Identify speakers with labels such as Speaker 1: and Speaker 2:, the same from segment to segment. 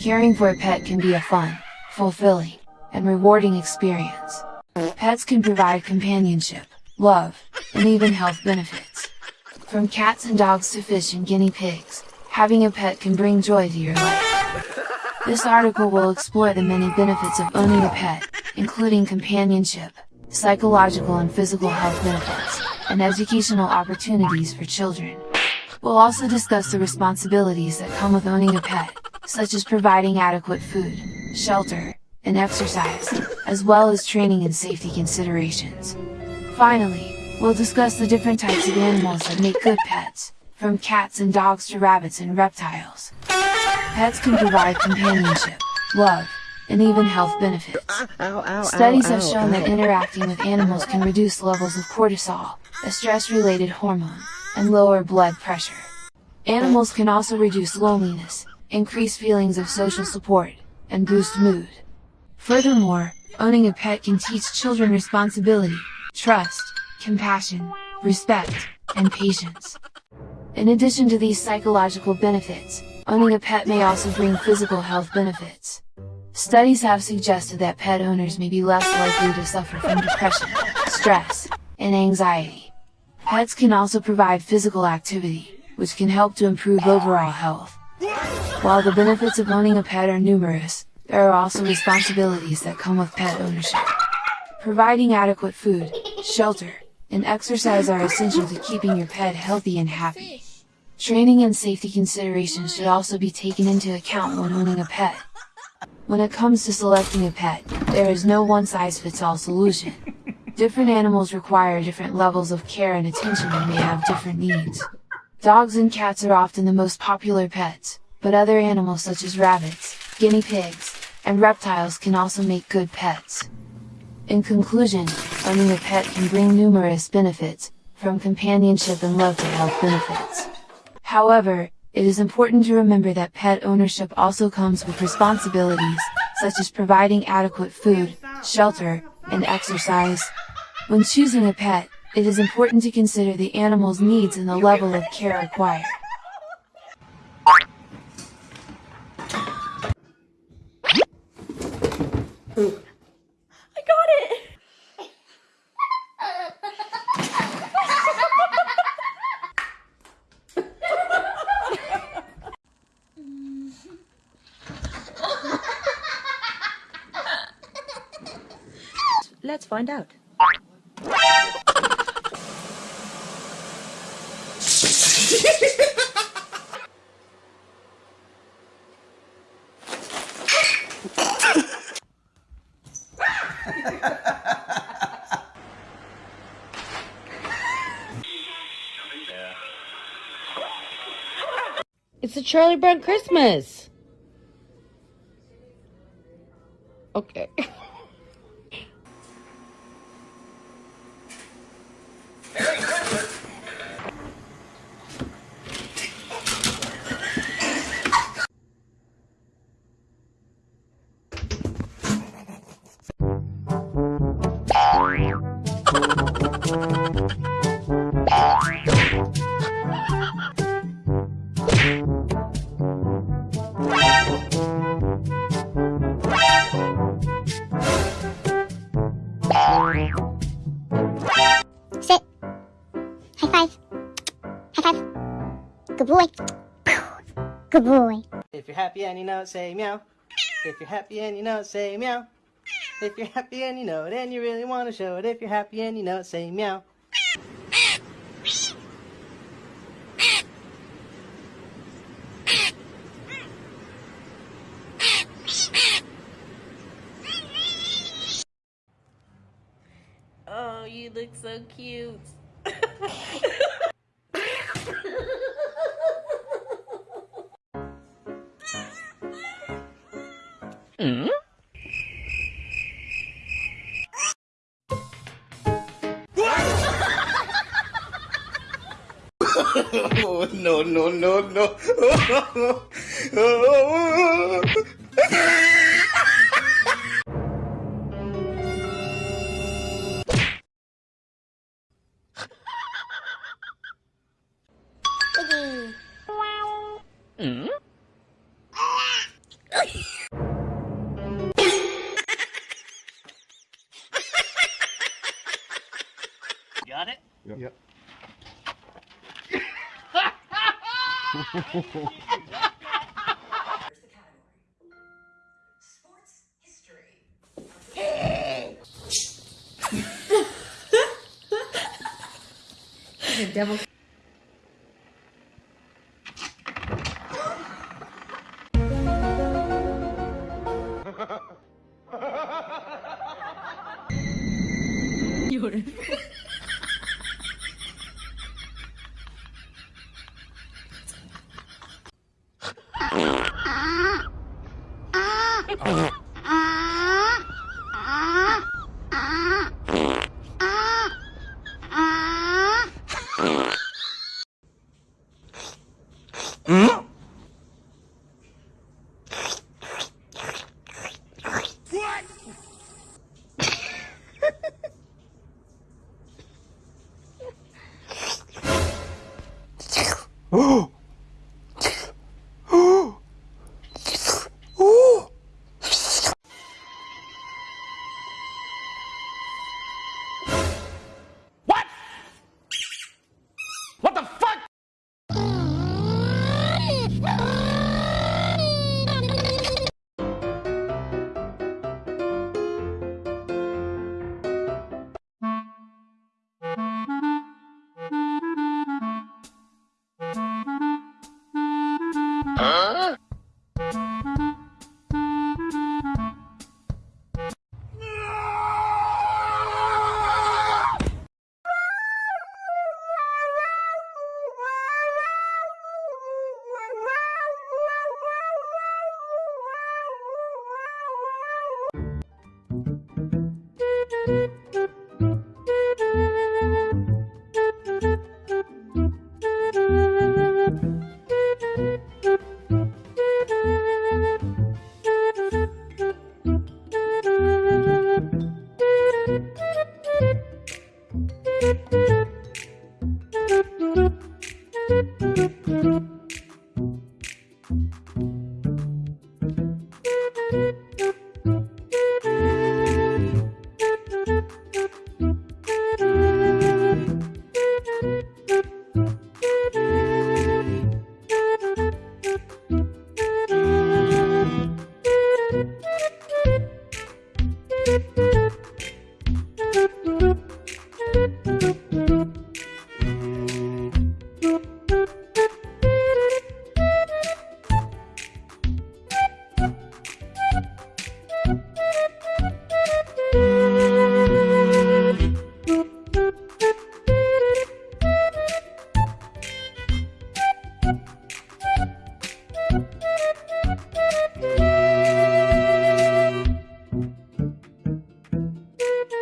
Speaker 1: Caring for a pet can be a fun, fulfilling, and rewarding experience. Pets can provide companionship, love, and even health benefits. From cats and dogs to fish and guinea pigs, having a pet can bring joy to your life. This article will explore the many benefits of owning a pet, including companionship, psychological and physical health benefits, and educational opportunities for children. We'll also discuss the responsibilities that come with owning a pet, such as providing adequate food, shelter, and exercise, as well as training and safety considerations. Finally, we'll discuss the different types of animals that make good pets, from cats and dogs to rabbits and reptiles. Pets can provide companionship, love, and even health benefits. Studies have shown that interacting with animals can reduce levels of cortisol, a stress-related hormone, and lower blood pressure. Animals can also reduce loneliness, increase feelings of social support, and boost mood. Furthermore, owning a pet can teach children responsibility, trust, compassion, respect, and patience. In addition to these psychological benefits, owning a pet may also bring physical health benefits. Studies have suggested that pet owners may be less likely to suffer from depression, stress, and anxiety. Pets can also provide physical activity, which can help to improve overall health. While the benefits of owning a pet are numerous, there are also responsibilities that come with pet ownership. Providing adequate food, shelter, and exercise are essential to keeping your pet healthy and happy. Training and safety considerations should also be taken into account when owning a pet. When it comes to selecting a pet, there is no one-size-fits-all solution. Different animals require different levels of care and attention and may have different needs. Dogs and cats are often the most popular pets, but other animals such as rabbits, guinea pigs, and reptiles can also make good pets. In conclusion, owning a pet can bring numerous benefits, from companionship and love to health benefits. However, it is important to remember that pet ownership also comes with responsibilities, such as providing adequate food, shelter, and exercise. When choosing a pet, it is important to consider the animal's needs and the level of care required.
Speaker 2: Find out.
Speaker 3: It's a Charlie Brown Christmas. Okay.
Speaker 4: boy. Good boy.
Speaker 5: If you're happy and you know it, say meow. If you're happy and you know it, say meow. If you're happy and you know it and you really want to show it, if you're happy and you know it, say meow.
Speaker 2: Oh, you look so cute.
Speaker 6: Oh, no, no, no, no.
Speaker 3: Yep. Sports history. devil. Thank you.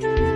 Speaker 3: Bye.